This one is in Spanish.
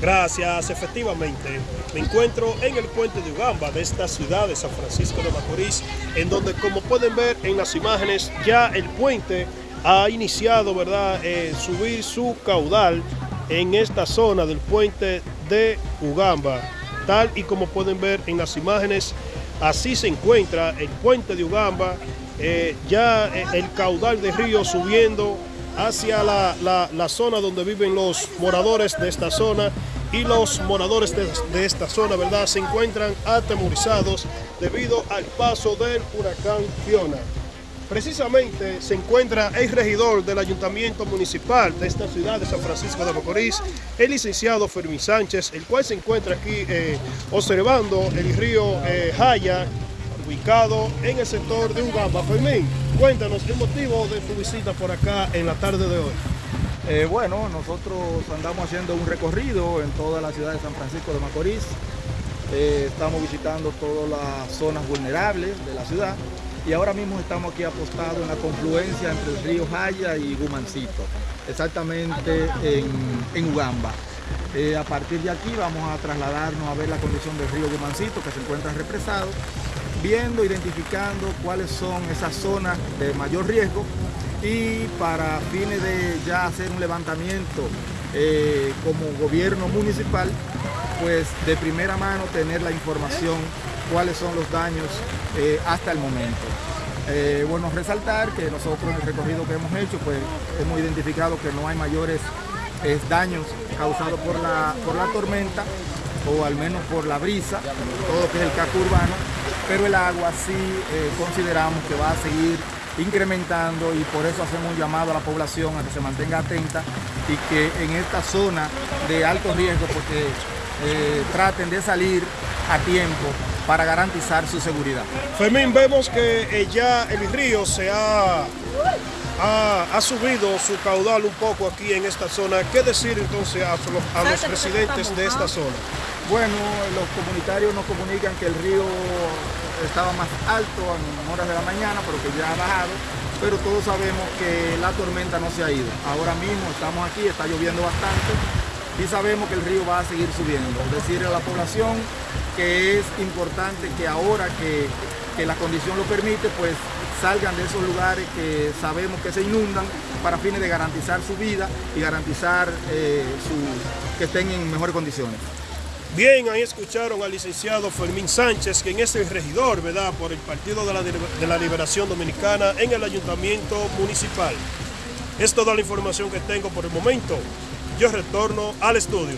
Gracias, efectivamente. Me encuentro en el puente de Ugamba de esta ciudad de San Francisco de Macorís, en donde como pueden ver en las imágenes ya el puente ha iniciado, ¿verdad?, eh, subir su caudal en esta zona del puente de Ugamba. Tal y como pueden ver en las imágenes, así se encuentra el puente de Ugamba, eh, ya eh, el caudal de río subiendo hacia la, zona donde viven los moradores de esta zona y los moradores de, esta zona, ¿verdad? Se encuentran atemorizados debido al paso del huracán Fiona. Precisamente se encuentra el regidor del Ayuntamiento Municipal de esta ciudad de San Francisco de Macorís, el licenciado Fermín Sánchez, el cual se encuentra aquí eh, observando el río eh, Jaya, ubicado en el sector de Ugamba. Fermín, cuéntanos el motivo de tu visita por acá en la tarde de hoy. Eh, bueno, nosotros andamos haciendo un recorrido en toda la ciudad de San Francisco de Macorís. Eh, estamos visitando todas las zonas vulnerables de la ciudad y ahora mismo estamos aquí apostados en la confluencia entre el río Jaya y Gumancito, exactamente en, Ugamba. Eh, a partir de aquí vamos a trasladarnos a ver la condición del río Gumancito que se encuentra represado viendo, identificando cuáles son esas zonas de mayor riesgo y para fines de ya hacer un levantamiento eh, como gobierno municipal, pues de primera mano tener la información cuáles son los daños eh, hasta el momento. Eh, bueno, resaltar que nosotros en el recorrido que hemos hecho, pues hemos identificado que no hay mayores daños causados por la, por la tormenta o al menos por la brisa, todo lo que es el casco urbano, pero el agua sí eh, consideramos que va a seguir incrementando y por eso hacemos un llamado a la población a que se mantenga atenta y que en esta zona de alto riesgo porque eh, traten de salir a tiempo para garantizar su seguridad. Fermín, vemos que eh, ya el río se ha, ha, subido su caudal un poco aquí en esta zona. ¿Qué decir entonces a los residentes de esta zona? Bueno, los comunitarios nos comunican que el río estaba más alto en horas de la mañana, pero que ya ha bajado, pero todos sabemos que la tormenta no se ha ido. Ahora mismo estamos aquí, está lloviendo bastante y sabemos que el río va a seguir subiendo. Decirle a la población que es importante que ahora que, la condición lo permite, pues salgan de esos lugares que sabemos que se inundan para fines de garantizar su vida y garantizar eh, que estén en mejores condiciones. Bien, ahí escucharon al licenciado Fermín Sánchez, quien es el regidor, ¿verdad?, por el Partido de la, de la Liberación Dominicana en el Ayuntamiento Municipal. Es toda la información que tengo por el momento. Yo retorno al estudio.